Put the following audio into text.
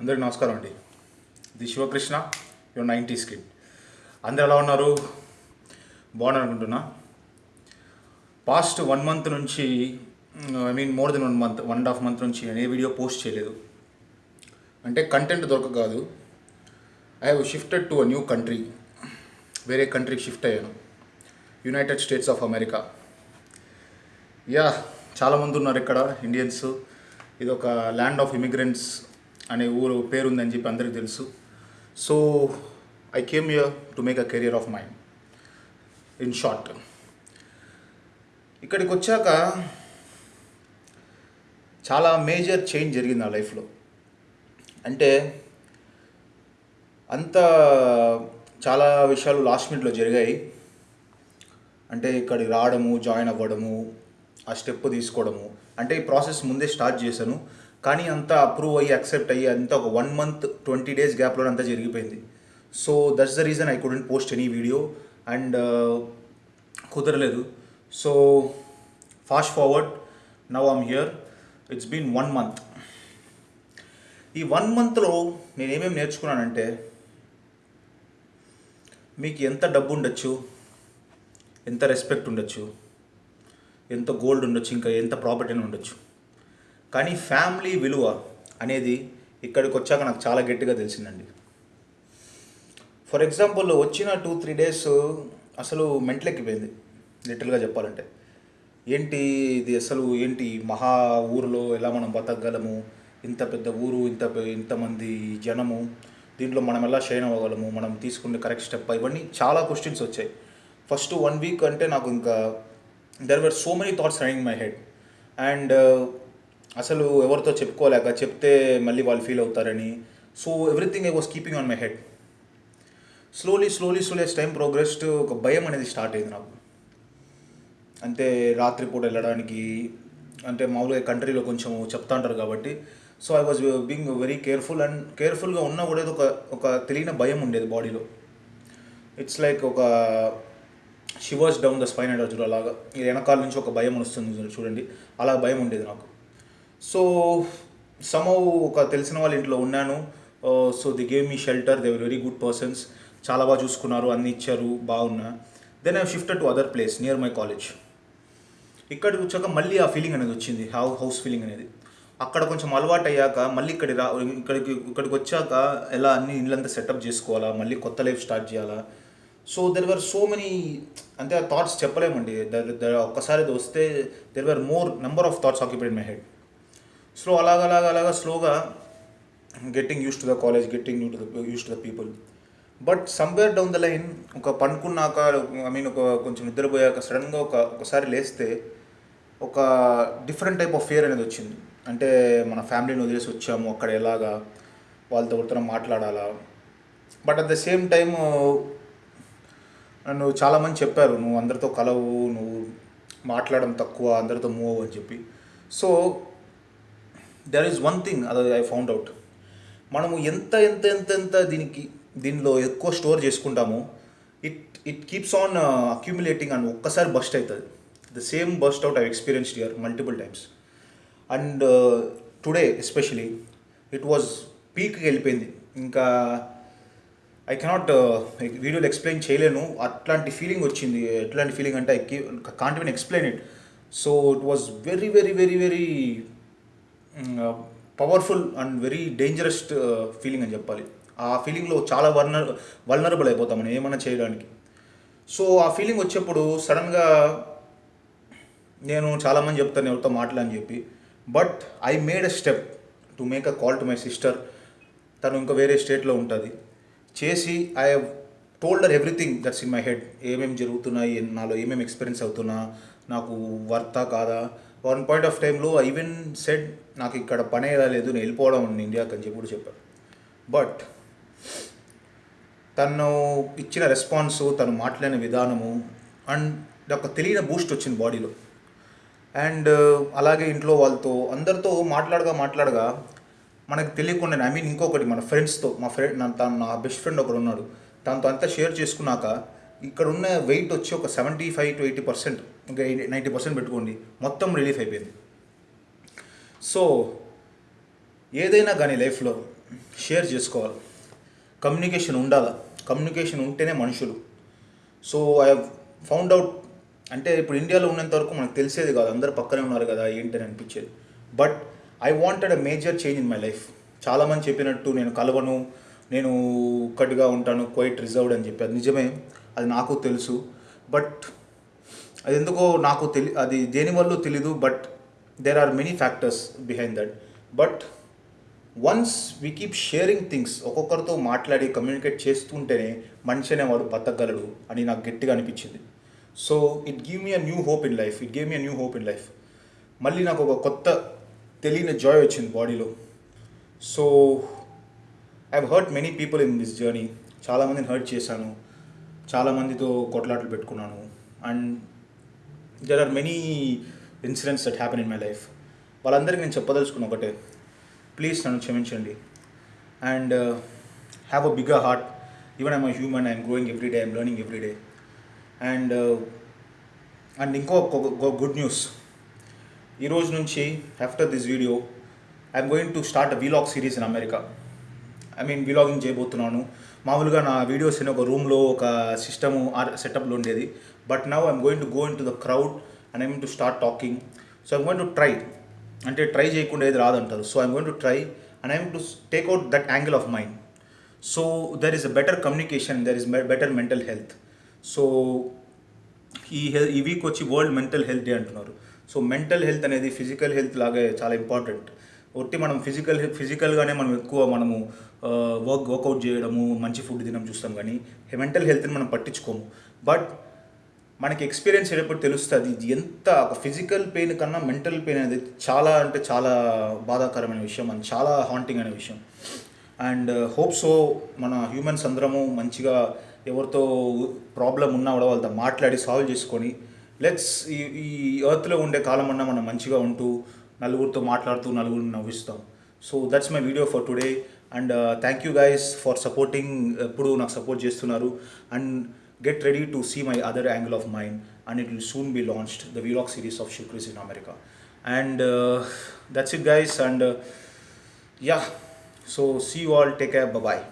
అందరికీ నమస్కారం అండి. The Shivakrishna your ninety skid అందరు ఎలా ఉన్నారు? బాగున్నారు అనుకుంటున్నా పాస్ట్ వన్ మంత్ నుంచి I mean more than one month one and half month నుంచి నేను ఏ వీడియో పోస్ట్ చేయలేదు. అంటే కంటెంట్ దొరక కాదు. I have shifted to a new country వేరే కంట్రీకి షిఫ్ట్ అయ్యాను. United States of America yeah చాలామంది ఉన్నారు ఇక్కడ ఇండియన్స్ ఇది ఒక ల్యాండ్ ఆఫ్ ఇమిగ్రెంట్స్ అనే ఊరు పేరు ఉందని చెప్పి అందరికీ తెలుసు. So I came here to make a career of mind in short ఇక్కడికి వచ్చాక చాలా మేజర్ చేంజ్ జరిగింది నా లైఫ్లో అంటే అంత చాలా విషయాలు లాస్ట్ మినిట్లో జరిగాయి. అంటే ఇక్కడికి రావడము జాయిన్ అవ్వడము ఆ స్టెప్ తీసుకోవడము అంటే ఈ ప్రాసెస్ ముందే స్టార్ట్ చేశాను. కానీ అంతా అప్రూవ్ అయ్యి అక్సెప్ట్ అయ్యి అంతా ఒక వన్ మంత్ ట్వంటీ డేస్ గ్యాప్లో అంతా జరిగిపోయింది. So that's the reason I couldn't post any video and కుదరలేదు. So fast forward now I'm here it's been one month ఈ వన్ మంత్లో నేను ఏమేమి నేర్చుకున్నానంటే మీకు ఎంత డబ్బు ఉండొచ్చు ఎంత రెస్పెక్ట్ ఉండొచ్చు ఎంత గోల్డ్ ఉండొచ్చు ఇంకా ఎంత ప్రాపర్టీ ఉండొచ్చు. కానీ ఫ్యామిలీ విలువ అనేది ఇక్కడికి వచ్చాక నాకు చాలా గట్టిగా తెలిసిందండి. ఫర్ ఎగ్జాంపుల్ వచ్చిన టూ త్రీ డేస్ అసలు మెంట్లెక్కిపోయింది లిటిల్గా చెప్పాలంటే. ఏంటి ఇది అసలు ఏంటి మహా ఊరిలో ఎలా మనం బతకగలము? ఇంత పెద్ద ఊరు ఇంత ఇంతమంది జనము దీంట్లో మనం ఎలా షైన్ అవ్వగలము? మనం తీసుకునే కరెక్ట్ స్టెప్ ఇవన్నీ చాలా క్వశ్చన్స్ వచ్చాయి. ఫస్ట్ వన్ వీక్ అంటే నాకు ఇంకా there were so many thoughts running my head and అసలు ఎవరితో చెప్పుకోలేక చెప్తే మళ్ళీ వాళ్ళు ఫీల్ అవుతారని. So everything I was keeping on my head slowly slowly slowly time progress ఒక భయం అనేది స్టార్ట్ అయింది నాకు. అంటే రాత్రిపూట వెళ్ళడానికి అంటే మామూలుగా కంట్రీలో కొంచెం చెప్తా ఉంటారు కాబట్టి. So I was being very careful and కేర్ఫుల్గా ఉన్నా కూడా ఒక ఒక తెలియని భయం ఉండేది బాడీలో ఇట్స్ లైక్ ఒక shivers down the spine and చూడు అలాగా. వెనకాల నుంచి ఒక భయం వస్తుంది చూడండి. అలా భయం ఉండేది నాకు. సో సమౌ ఒక తెలిసిన వాళ్ళ ఇంట్లో ఉన్నాను. So they gave me shelter they very good persons చాలా బాగా చూసుకున్నారు. అన్ని ఇచ్చారు. బాగున్నా. Then I shifted to other place near my college ఇక్కడికి వచ్చాక మళ్ళీ ఆ ఫీలింగ్ అనేది వచ్చింది. హౌ హౌస్ ఫీలింగ్ అనేది. అక్కడ కొంచెం అలవాటు అయ్యాక మళ్ళీ ఇక్కడికి రా ఇక్కడికి ఇక్కడికి వచ్చాక ఎలా అన్ని ఇల్లంతా సెటప్ చేసుకోవాలా? మళ్ళీ కొత్త లైఫ్ స్టార్ట్ చేయాలా? So there were so many అంటే ఆ థాట్స్ చెప్పలేమండి. ఒక్కసారి వస్తే there were more number of thoughts occupied my head slow అలాగ అలాగ అలాగా స్లోగా getting used to the college getting you to the used to the people but somewhere down the line ఒక పండుకున్నాక ఐ మీన్ ఒక కొంచెం నిద్రపోయాక సడన్గా ఒక ఒకసారి లేస్తే ఒక డిఫరెంట్ టైప్ ఆఫ్ ఫియర్ అనేది వచ్చింది. అంటే మన ఫ్యామిలీని వదిలేసి వచ్చాము అక్కడ ఎలాగా వాళ్ళతో ఒకరితో మాట్లాడాలా. But at the same time నన్ను చాలామంది చెప్పారు నువ్వు అందరితో కలవు నువ్వు మాట్లాడడం తక్కువ అందరితో మూవ్ అని చెప్పి. So there is one thing అది ఐ ఫౌండ్ అవుట్ మనము ఎంత ఎంత ఎంత ఎంత దీనికి దీనిలో ఎక్కువ స్టోర్ చేసుకుంటామో it it keeps on accumulating and ఒక్కసారి బస్ట్ అవుతుంది the same burst out I experienced here multiple times and today especially it was పీక్కి వెళ్ళిపోయింది. ఇంకా ఐ కెనాట్ వీడియోలు ఎక్స్ప్లెయిన్ చేయలేను. అట్లాంటి ఫీలింగ్ వచ్చింది. ఎట్లాంటి ఫీలింగ్ అంటే I can't even explain it so it was very very very very powerful and very dangerous feeling అని చెప్పాలి. ఆ ఫీలింగ్లో చాలా వర్నర్ వల్నరబుల్ అయిపోతాం మనం ఏమైనా చేయడానికి. సో ఆ ఫీలింగ్ వచ్చేప్పుడు సడన్గా నేను చాలామంది చెప్తాను ఎవరితో మాట్లాడని చెప్పి. But I made a step to make a call to my sister తను ఇంకా వేరే స్టేట్లో ఉంటుంది. చేసి I have told her everything that's in my head ఏమేమి జరుగుతున్నాయి నాలో ఏమేమి ఎక్స్పీరియన్స్ అవుతున్నా నాకు వర్తా కాదా? వన్ పాయింట్ ఆఫ్ టైంలో ఐ ఈవెన్ సెడ్ నాకు ఇక్కడ పని లేదు నేను వెళ్ళిపోవడం ఉంది ఇండియాకి అని చెప్పి కూడా చెప్పారు బట్ తను ఇచ్చిన రెస్పాన్స్ తను మాట్లాడిన విధానము అండ్ ఒక తెలియని బూస్ట్ వచ్చింది బాడీలో అండ్ uh, అలాగే ఇంట్లో వాళ్ళతో అందరితో మాట్లాడగా మాట్లాడగా మనకు తెలియకుండా ఐ మీన్ ఇంకొకటి మన ఫ్రెండ్స్తో మా ఫ్రెండ్ నా తను నా బెస్ట్ ఫ్రెండ్ ఒకడు ఉన్నాడు. తనతో అంతా షేర్ చేసుకున్నాక ఇక్కడ ఉన్న వెయిట్ వచ్చి ఒక seventy five to eighty percent ఇంకా నైంటీ పర్సెంట్ పెట్టుకోండి. మొత్తం రిలీఫ్ అయిపోయింది. సో ఏదైనా కానీ లైఫ్లో షేర్ చేసుకోవాలి. కమ్యూనికేషన్ ఉండాలి. కమ్యూనికేషన్ ఉంటేనే మనుషులు. సో ఐ ఫౌండ్ అవుట్ అంటే ఇప్పుడు ఇండియాలో ఉన్నంత వరకు మనకు తెలిసేది కాదు. అందరు పక్కనే ఉన్నారు కదా ఏంటని అనిపించేది. But I wanted a major change in my life చాలామంది చెప్పినట్టు నేను కలవను నేను ఒక్కటిగా ఉంటాను క్వైట్ రిజర్వ్డ్ అని చెప్పి. అది నిజమే. అది నాకు తెలుసు. బట్ అది ఎందుకో నాకు తెలి అది దేనివల్ల తెలీదు but there are many factors behind that but once we keep sharing things ఒక్కొక్కరితో మాట్లాడి కమ్యూనికేట్ చేస్తుంటేనే మనిషి అనేవాడు బతకగలడు అని నాకు గట్టిగా అనిపించింది. So it give me a new hope in life it gave me a new hope in life మళ్ళీ నాకు ఒక కొత్త తెలియని జాయ్ వచ్చింది బాడీలో so I hurt many people in this journey చాలామందిని హర్ట్ చేశాను. చాలామందితో కొట్లాటలు పెట్టుకున్నాను. And there are many incidents that happen in my life వాళ్ళందరికీ నేను చెప్పదలుచుకున్న ఒకటే. ప్లీజ్ నన్ను క్షమించండి. And have a bigger heart even I'm a human I'm growing every day I'm learning every day and and ఇంకో గుడ్ న్యూస్ ఈరోజు నుంచి after this video I'm going to start a vlog series in America I mean vlogging చేయబోతున్నాను. మామూలుగా నా videos అనే ఒక రూమ్లో ఒక సిస్టము సెటప్లో ఉండేది. But now I'm going to go in to the crowd and I'm to start talking so I'm going to try అంటే ట్రై చేయకుండా ఏది రాదంటారు. So I'm going to try and I'm to take out that angle of mind so there is a better communication there is better mental health so ఈ హెల్ ఈ week వచ్చి world mental health day అంటున్నారు. So mental health అనేది physical health లాగే చాలా important ఒట్టి మనం ఫిజికల్ ఫిజికల్గానే మనం ఎక్కువ మనము వర్క్ వర్కౌట్ చేయడము మంచి ఫుడ్ తినడం చూస్తాం కానీ మెంటల్ హెల్త్ని మనం పట్టించుకోము. బట్ మనకి ఎక్స్పీరియన్స్ అయ్యేటప్పుడు తెలుస్తుంది ఇది ఎంత ఒక ఫిజికల్ పెయిన్ కన్నా మెంటల్ పెయిన్ అనేది చాలా అంటే చాలా బాధాకరమైన విషయం అండ్ చాలా హాంటింగ్ అనే విషయం. అండ్ హోప్ సో మన హ్యూమన్స్ అందరము మంచిగా ఎవరితో ప్రాబ్లం ఉన్నా కూడా వాళ్ళతో మాట్లాడి సాల్వ్ చేసుకొని లెట్స్ ఈ ఈ ఎర్త్లో ఉండే కాలం అన్నా మనం మంచిగా ఉంటూ నలుగురితో మాట్లాడుతూ నలుగురిని నవ్విస్తాం. So that's my video for today and thank you guys for supporting ఎప్పుడు నాకు సపోర్ట్ చేస్తున్నారు. And get ready to see my other angle of mind and it will soon be launched the vlog series of షుక్రీస్ in America and that's it guys and yeah so see you all take care bye